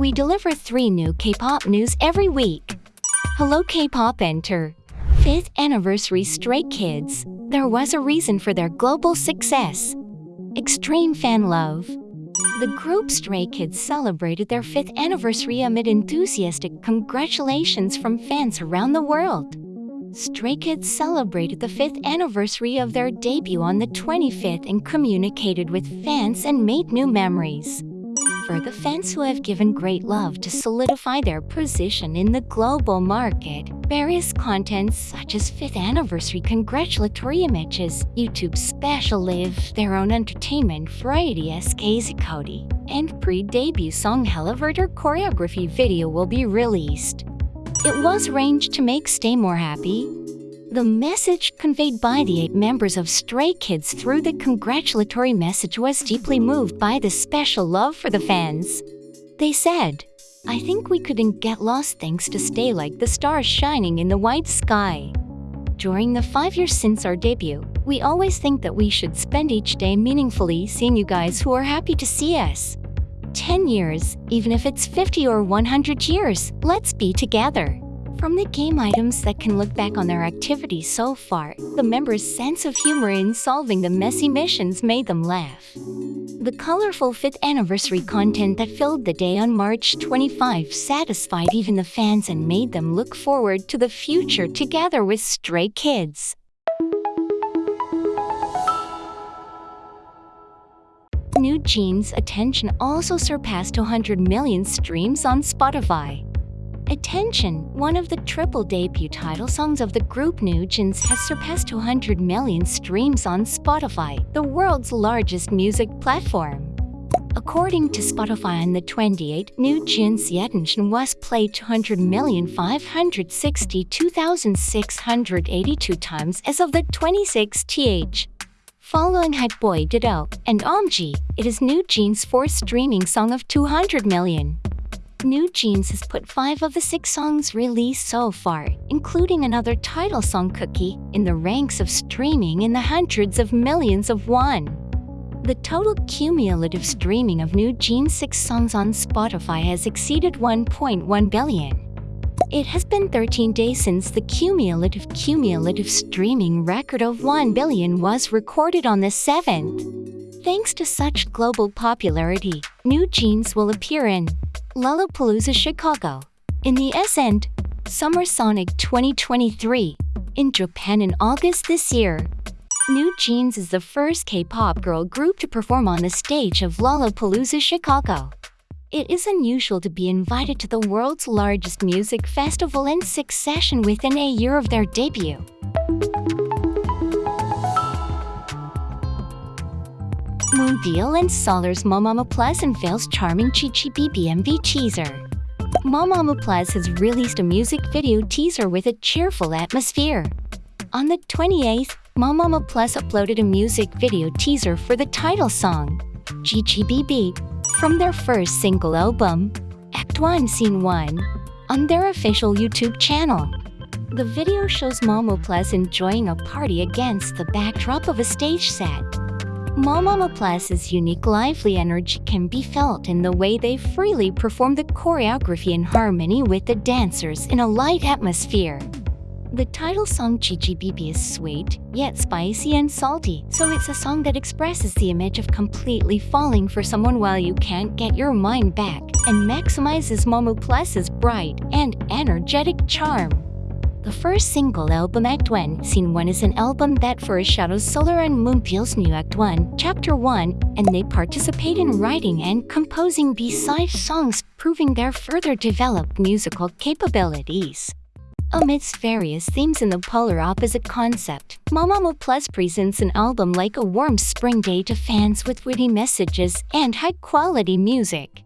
We deliver three new K-pop news every week. Hello K-pop Enter. 5th anniversary Stray Kids. There was a reason for their global success. Extreme fan love. The group Stray Kids celebrated their 5th anniversary amid enthusiastic congratulations from fans around the world. Stray Kids celebrated the 5th anniversary of their debut on the 25th and communicated with fans and made new memories. For the fans who have given great love to solidify their position in the global market, various contents such as 5th anniversary congratulatory images, YouTube special live, their own entertainment variety SKZ Code, and pre-debut song Elevator choreography video will be released. It was arranged to make Stay More happy. The message conveyed by the eight members of Stray Kids through the congratulatory message was deeply moved by the special love for the fans. They said, I think we couldn't get lost thanks to Stay like the stars shining in the white sky. During the five years since our debut, we always think that we should spend each day meaningfully seeing you guys who are happy to see us. 10 years, even if it's 50 or 100 years, let's be together. From the game items that can look back on their activities so far, the members' sense of humor in solving the messy missions made them laugh. The colorful 5th anniversary content that filled the day on March 25 satisfied even the fans and made them look forward to the future together with Stray Kids. New Jeans' attention also surpassed 200 million streams on Spotify. Attention, one of the triple debut title songs of the group Jeans has surpassed 200 million streams on Spotify, the world's largest music platform. According to Spotify on the 28th, New Jeans' attention was played 200,562,682 times as of the 26th th. Following Hype Boy Ditto and OMG, it is Jeans' fourth streaming song of 200 million. New Jeans has put five of the six songs released so far, including another title song Cookie, in the ranks of streaming in the hundreds of millions of one. The total cumulative streaming of New Jeans' six songs on Spotify has exceeded 1.1 billion. It has been 13 days since the cumulative cumulative streaming record of 1 billion was recorded on the 7th. Thanks to such global popularity, New Jeans will appear in Lollapalooza Chicago, in the Ascent, Summer Sonic 2023, in Japan in August this year. New Jeans is the first K-pop girl group to perform on the stage of Lollapalooza Chicago. It is unusual to be invited to the world's largest music festival in succession within a year of their debut. Moonbyul and Solar's Mamamoo Plus unveils charming GGBB MV teaser. Mamamoo Plus has released a music video teaser with a cheerful atmosphere. On the 28th, Mamamoo Plus uploaded a music video teaser for the title song, GGBB, from their first single album, Act 1 Scene 1, on their official YouTube channel. The video shows Mamamoo Plus enjoying a party against the backdrop of a stage set. Mamamoo Plus's unique lively energy can be felt in the way they freely perform the choreography in harmony with the dancers in a light atmosphere. The title song GGBB is sweet, yet spicy and salty, so it's a song that expresses the image of completely falling for someone while you can't get your mind back, and maximizes Mamamoo Plus's bright and energetic charm. The first single album Act 1, Scene 1 is an album that foreshadows Solar and Moonbyul's new Act 1, Chapter 1, and they participate in writing and composing B-side songs proving their further developed musical capabilities. Amidst various themes in the polar opposite concept, Mamamoo Plus presents an album like a warm spring day to fans with witty messages and high-quality music.